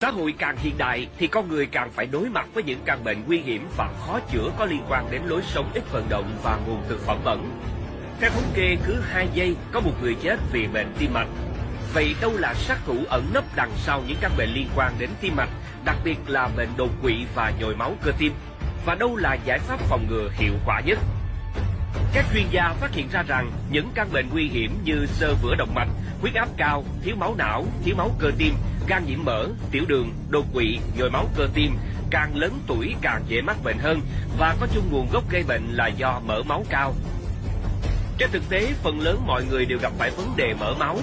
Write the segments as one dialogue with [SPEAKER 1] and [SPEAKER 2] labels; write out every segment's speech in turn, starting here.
[SPEAKER 1] Xã hội càng hiện đại thì con người càng phải đối mặt với những căn bệnh nguy hiểm và khó chữa có liên quan đến lối sống ít vận động và nguồn thực phẩm bẩn. Theo thống kê, cứ 2 giây có một người chết vì bệnh tim mạch. Vậy đâu là sát thủ ẩn nấp đằng sau những căn bệnh liên quan đến tim mạch, đặc biệt là bệnh đột quỵ và nhồi máu cơ tim? Và đâu là giải pháp phòng ngừa hiệu quả nhất? Các chuyên gia phát hiện ra rằng những căn bệnh nguy hiểm như sơ vữa động mạch, huyết áp cao, thiếu máu não, thiếu máu cơ tim, gan nhiễm mỡ, tiểu đường, đột quỵ, nhồi máu cơ tim càng lớn tuổi càng dễ mắc bệnh hơn và có chung nguồn gốc gây bệnh là do mỡ máu cao. Trên thực tế, phần lớn mọi người đều gặp phải vấn đề mỡ máu,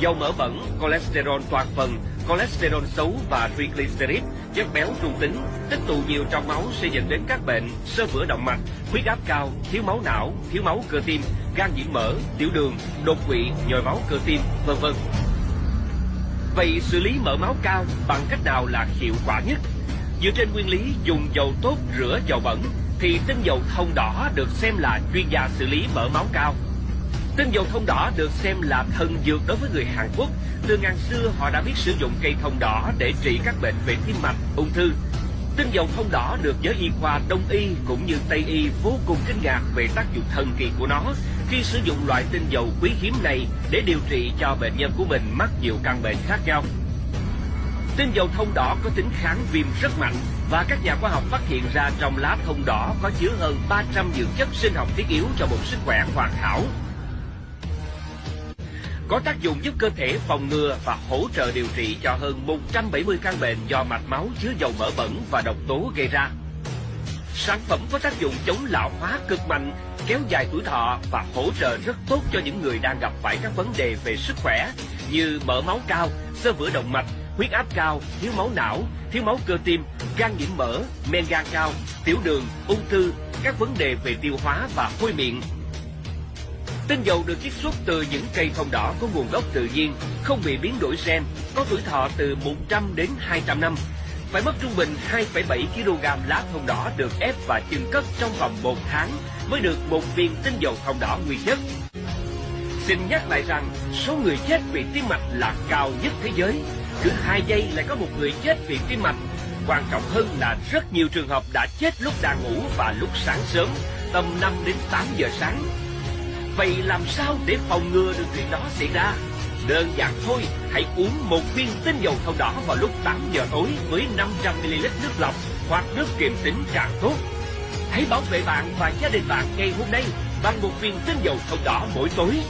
[SPEAKER 1] dầu mỡ bẩn, cholesterol toàn phần, cholesterol xấu và triglycerid, chất béo trung tính, tích tụ nhiều trong máu sẽ dẫn đến các bệnh sơ vữa động mạch, huyết áp cao, thiếu máu não, thiếu máu cơ tim, gan nhiễm mỡ, tiểu đường, đột quỵ, nhồi máu cơ tim, vân vân. Vậy xử lý mỡ máu cao bằng cách nào là hiệu quả nhất? Dựa trên nguyên lý dùng dầu tốt rửa dầu bẩn thì tinh dầu thông đỏ được xem là chuyên gia xử lý mỡ máu cao. Tinh dầu thông đỏ được xem là thần dược đối với người Hàn Quốc. Từ ngàn xưa họ đã biết sử dụng cây thông đỏ để trị các bệnh về tim mạch, ung thư. Tinh dầu thông đỏ được giới y khoa Đông y cũng như Tây y vô cùng kinh ngạc về tác dụng thần kỳ của nó khi sử dụng loại tinh dầu quý hiếm này để điều trị cho bệnh nhân của mình mắc nhiều căn bệnh khác nhau. Tinh dầu thông đỏ có tính kháng viêm rất mạnh và các nhà khoa học phát hiện ra trong lá thông đỏ có chứa hơn 300 dưỡng chất sinh học thiết yếu cho một sức khỏe hoàn hảo. Có tác dụng giúp cơ thể phòng ngừa và hỗ trợ điều trị cho hơn 170 căn bệnh do mạch máu chứa dầu mỡ bẩn và độc tố gây ra. Sản phẩm có tác dụng chống lão hóa cực mạnh, kéo dài tuổi thọ và hỗ trợ rất tốt cho những người đang gặp phải các vấn đề về sức khỏe như mỡ máu cao, xơ vữa động mạch, huyết áp cao, thiếu máu não, thiếu máu cơ tim, gan nhiễm mỡ, men gan cao, tiểu đường, ung thư, các vấn đề về tiêu hóa và hôi miệng. Tinh dầu được chiết xuất từ những cây thông đỏ có nguồn gốc tự nhiên, không bị biến đổi gen, có tuổi thọ từ 100 đến 200 năm. Phải mất trung bình 2,7 kg lá thông đỏ được ép và chưng cất trong vòng 1 tháng mới được một viên tinh dầu thông đỏ nguyên chất. Xin nhắc lại rằng số người chết vì tim mạch là cao nhất thế giới. Cứ 2 giây lại có một người chết vì tim mạch. Quan trọng hơn là rất nhiều trường hợp đã chết lúc đang ngủ và lúc sáng sớm, tầm 5 đến 8 giờ sáng. Vậy làm sao để phòng ngừa được chuyện đó xảy ra? Đơn giản thôi, hãy uống một viên tinh dầu thông đỏ vào lúc 8 giờ tối với 500ml nước lọc hoặc nước kiềm tính càng tốt. Hãy bảo vệ bạn và gia đình bạn ngày hôm nay bằng một viên tinh dầu thông đỏ mỗi tối